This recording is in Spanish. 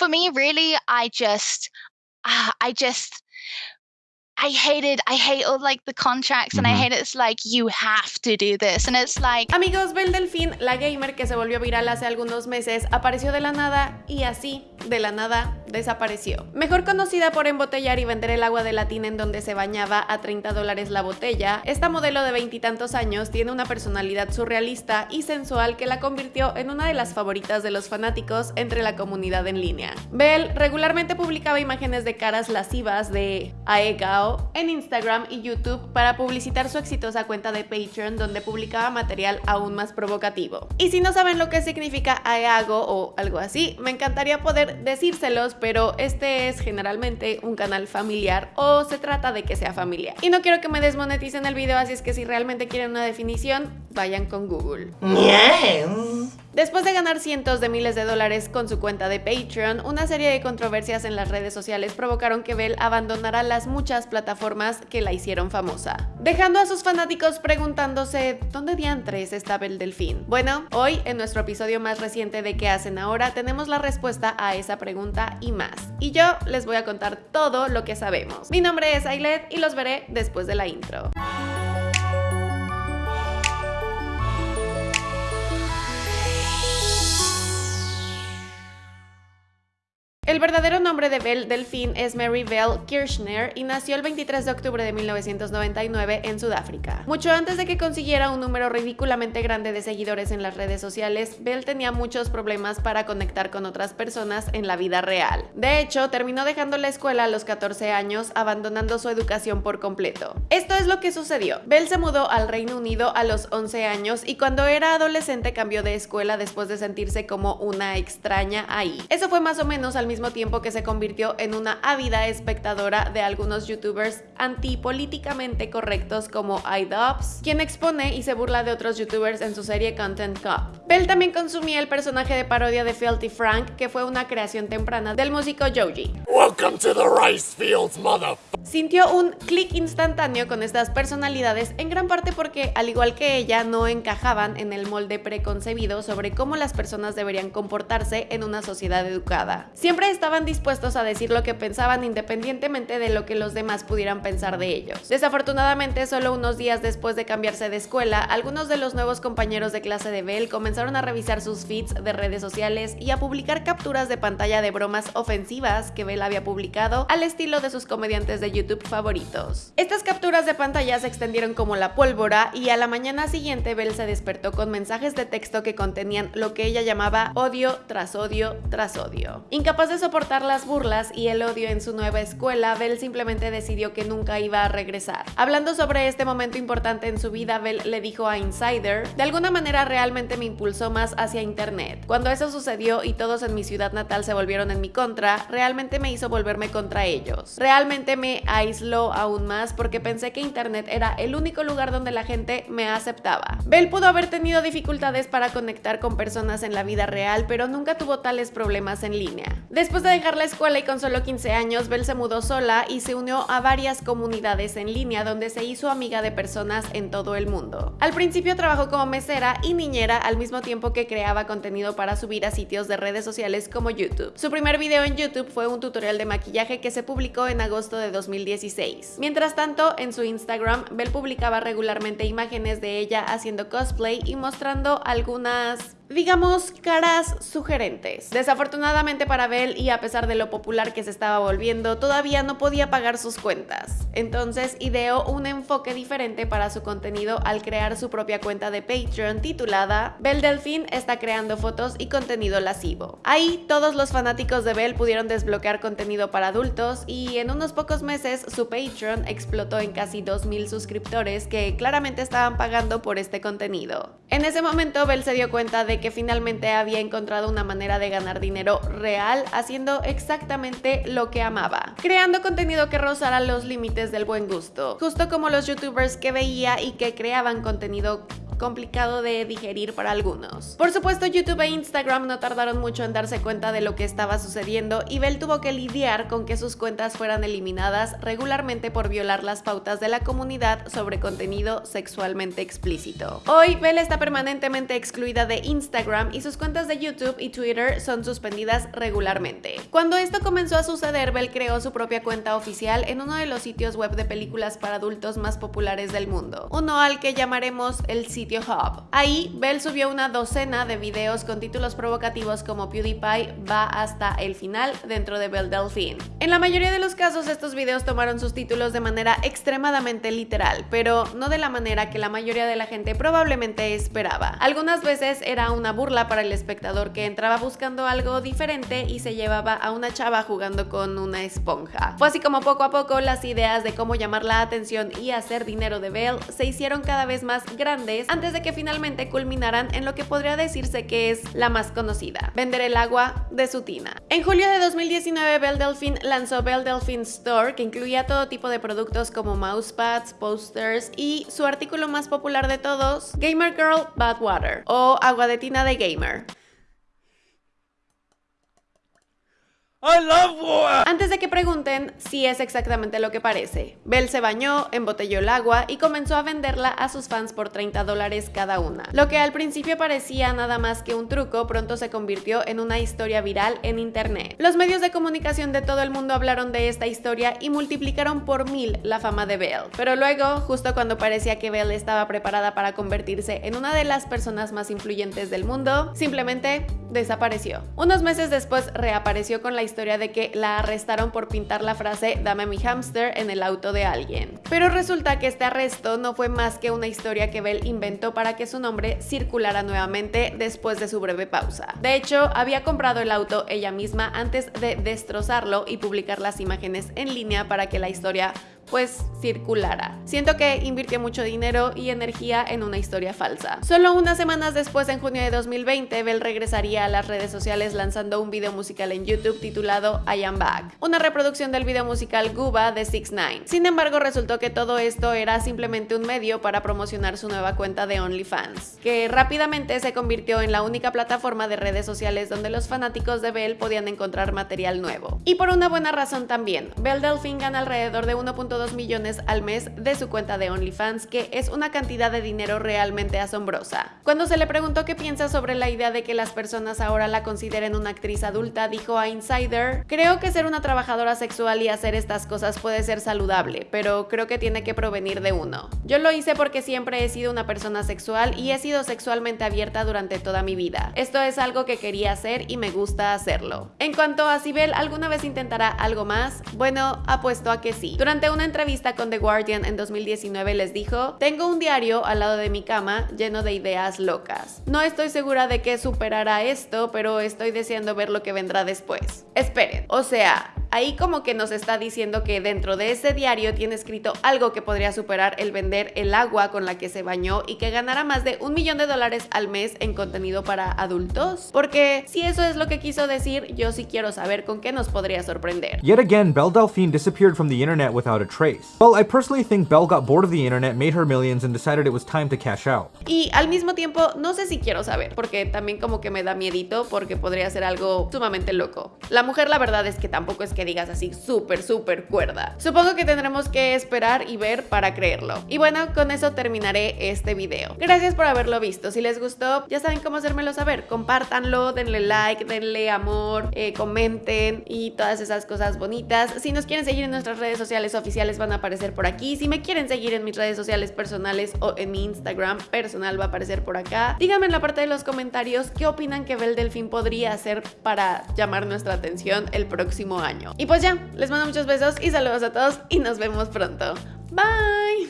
for me, really, I just, uh, I just I hated, I hate all like the contracts and I hate it's like you have to do this and it's like Amigos, Belle Delfín, la gamer que se volvió viral hace algunos meses, apareció de la nada y así, de la nada, desapareció. Mejor conocida por embotellar y vender el agua de latina en donde se bañaba a 30 dólares la botella, esta modelo de veintitantos años tiene una personalidad surrealista y sensual que la convirtió en una de las favoritas de los fanáticos entre la comunidad en línea. Belle regularmente publicaba imágenes de caras lascivas de Aegao en Instagram y YouTube para publicitar su exitosa cuenta de Patreon donde publicaba material aún más provocativo. Y si no saben lo que significa Aeago o algo así, me encantaría poder decírselos, pero este es generalmente un canal familiar o se trata de que sea familiar. Y no quiero que me desmoneticen el video, así es que si realmente quieren una definición, vayan con Google. Después de ganar cientos de miles de dólares con su cuenta de Patreon, una serie de controversias en las redes sociales provocaron que Belle abandonara las muchas plataformas que la hicieron famosa, dejando a sus fanáticos preguntándose ¿dónde diantres está Belle Delfín? Bueno, hoy en nuestro episodio más reciente de ¿Qué hacen ahora? tenemos la respuesta a esa pregunta y más. Y yo les voy a contar todo lo que sabemos. Mi nombre es Ailet y los veré después de la intro. El verdadero nombre de Belle Delphine es Mary Bell Kirchner y nació el 23 de octubre de 1999 en Sudáfrica. Mucho antes de que consiguiera un número ridículamente grande de seguidores en las redes sociales, Belle tenía muchos problemas para conectar con otras personas en la vida real. De hecho, terminó dejando la escuela a los 14 años, abandonando su educación por completo. Esto es lo que sucedió. Belle se mudó al Reino Unido a los 11 años y cuando era adolescente cambió de escuela después de sentirse como una extraña ahí. Eso fue más o menos al mismo tiempo que se convirtió en una ávida espectadora de algunos youtubers antipolíticamente correctos como iDubbbz, quien expone y se burla de otros youtubers en su serie Content Cop. Bell también consumía el personaje de parodia de Filthy Frank, que fue una creación temprana del músico Joji. Welcome to the rice fields, mother Sintió un clic instantáneo con estas personalidades, en gran parte porque, al igual que ella, no encajaban en el molde preconcebido sobre cómo las personas deberían comportarse en una sociedad educada. Siempre estaban dispuestos a decir lo que pensaban independientemente de lo que los demás pudieran pensar de ellos. Desafortunadamente, solo unos días después de cambiarse de escuela, algunos de los nuevos compañeros de clase de Bell comenzaron a revisar sus feeds de redes sociales y a publicar capturas de pantalla de bromas ofensivas que Bell había publicado al estilo de sus comediantes de YouTube favoritos. Estas capturas de pantalla se extendieron como la pólvora y a la mañana siguiente Belle se despertó con mensajes de texto que contenían lo que ella llamaba odio tras odio tras odio. Incapaz de soportar las burlas y el odio en su nueva escuela, Belle simplemente decidió que nunca iba a regresar. Hablando sobre este momento importante en su vida, Belle le dijo a Insider, de alguna manera realmente me impulsó más hacia internet. Cuando eso sucedió y todos en mi ciudad natal se volvieron en mi contra, realmente me hizo volverme contra ellos. Realmente me aisló aún más porque pensé que internet era el único lugar donde la gente me aceptaba. Bell pudo haber tenido dificultades para conectar con personas en la vida real, pero nunca tuvo tales problemas en línea. Después de dejar la escuela y con solo 15 años, Bell se mudó sola y se unió a varias comunidades en línea donde se hizo amiga de personas en todo el mundo. Al principio trabajó como mesera y niñera al mismo tiempo que creaba contenido para subir a sitios de redes sociales como YouTube. Su primer video en YouTube fue un tutorial de maquillaje que se publicó en agosto de 2000 2016. Mientras tanto, en su Instagram, Belle publicaba regularmente imágenes de ella haciendo cosplay y mostrando algunas digamos, caras sugerentes. Desafortunadamente para Belle y a pesar de lo popular que se estaba volviendo, todavía no podía pagar sus cuentas. Entonces ideó un enfoque diferente para su contenido al crear su propia cuenta de Patreon titulada Belle Delfín está creando fotos y contenido lascivo. Ahí todos los fanáticos de Belle pudieron desbloquear contenido para adultos y en unos pocos meses su Patreon explotó en casi 2.000 suscriptores que claramente estaban pagando por este contenido. En ese momento Belle se dio cuenta de que finalmente había encontrado una manera de ganar dinero real haciendo exactamente lo que amaba, creando contenido que rozara los límites del buen gusto, justo como los youtubers que veía y que creaban contenido complicado de digerir para algunos. Por supuesto, YouTube e Instagram no tardaron mucho en darse cuenta de lo que estaba sucediendo y Bell tuvo que lidiar con que sus cuentas fueran eliminadas regularmente por violar las pautas de la comunidad sobre contenido sexualmente explícito. Hoy, Bell está permanentemente excluida de Instagram y sus cuentas de YouTube y Twitter son suspendidas regularmente. Cuando esto comenzó a suceder, Bell creó su propia cuenta oficial en uno de los sitios web de películas para adultos más populares del mundo, uno al que llamaremos el sitio Hub. Ahí, Bell subió una docena de videos con títulos provocativos como PewDiePie va hasta el final dentro de Bell Delphine. En la mayoría de los casos, estos videos tomaron sus títulos de manera extremadamente literal, pero no de la manera que la mayoría de la gente probablemente esperaba. Algunas veces era una burla para el espectador que entraba buscando algo diferente y se llevaba a una chava jugando con una esponja. Fue así como poco a poco las ideas de cómo llamar la atención y hacer dinero de Bell se hicieron cada vez más grandes antes de que finalmente culminaran en lo que podría decirse que es la más conocida, vender el agua de su tina. En julio de 2019 Belle Delphine lanzó Belle Delphine Store que incluía todo tipo de productos como mousepads, posters y su artículo más popular de todos, Gamer Girl Bad Water o agua de tina de gamer. Antes de que pregunten si es exactamente lo que parece, Belle se bañó, embotelló el agua y comenzó a venderla a sus fans por 30 dólares cada una. Lo que al principio parecía nada más que un truco, pronto se convirtió en una historia viral en internet. Los medios de comunicación de todo el mundo hablaron de esta historia y multiplicaron por mil la fama de Belle. Pero luego, justo cuando parecía que Belle estaba preparada para convertirse en una de las personas más influyentes del mundo, simplemente desapareció. Unos meses después reapareció con la historia de que la arrestaron por pintar la frase Dame mi hamster en el auto de alguien. Pero resulta que este arresto no fue más que una historia que Bell inventó para que su nombre circulara nuevamente después de su breve pausa. De hecho, había comprado el auto ella misma antes de destrozarlo y publicar las imágenes en línea para que la historia pues circulara. Siento que invirtió mucho dinero y energía en una historia falsa. Solo unas semanas después, en junio de 2020, Bell regresaría a las redes sociales lanzando un video musical en YouTube titulado I Am Back, una reproducción del video musical Guba de 6 9 Sin embargo, resultó que todo esto era simplemente un medio para promocionar su nueva cuenta de OnlyFans, que rápidamente se convirtió en la única plataforma de redes sociales donde los fanáticos de Bell podían encontrar material nuevo. Y por una buena razón también, Belle Delphine gana alrededor de 1.2 millones al mes de su cuenta de OnlyFans, que es una cantidad de dinero realmente asombrosa. Cuando se le preguntó qué piensa sobre la idea de que las personas ahora la consideren una actriz adulta, dijo a Insider, creo que ser una trabajadora sexual y hacer estas cosas puede ser saludable, pero creo que tiene que provenir de uno. Yo lo hice porque siempre he sido una persona sexual y he sido sexualmente abierta durante toda mi vida. Esto es algo que quería hacer y me gusta hacerlo. En cuanto a si Bell alguna vez intentará algo más, bueno, apuesto a que sí. Durante una entrevista con The Guardian en 2019 les dijo, tengo un diario al lado de mi cama lleno de ideas locas. No estoy segura de que superará esto, pero estoy deseando ver lo que vendrá después. Esperen, o sea, ahí como que nos está diciendo que dentro de ese diario tiene escrito algo que podría superar el vender el agua con la que se bañó y que ganará más de un millón de dólares al mes en contenido para adultos. Porque si eso es lo que quiso decir, yo sí quiero saber con qué nos podría sorprender. Yet again, Belle Delphine disappeared from the internet without a trace. Well, I personally think Belle got bored of the internet, made her millions, and decided it was time to cash out. Y al mismo tiempo, no sé si quiero saber, porque también como que me da miedito, porque podría ser algo sumamente loco. La mujer la verdad es que tampoco es que digas así súper, súper cuerda. Supongo que tendremos que esperar y ver para creerlo. Y bueno, con eso terminaré este video. Gracias por haberlo visto. Si les gustó, ya saben cómo hacérmelo saber. Compártanlo, denle like, denle amor, eh, comenten y todas esas cosas bonitas. Si nos quieren seguir en nuestras redes sociales oficiales van a aparecer por aquí. Si me quieren seguir en mis redes sociales personales o en mi Instagram personal va a aparecer por acá. Díganme en la parte de los comentarios qué opinan que Bel Delfín podría hacer para llamar nuestra atención el próximo año. Y pues ya, les mando muchos besos y saludos a todos y nos vemos pronto. Bye.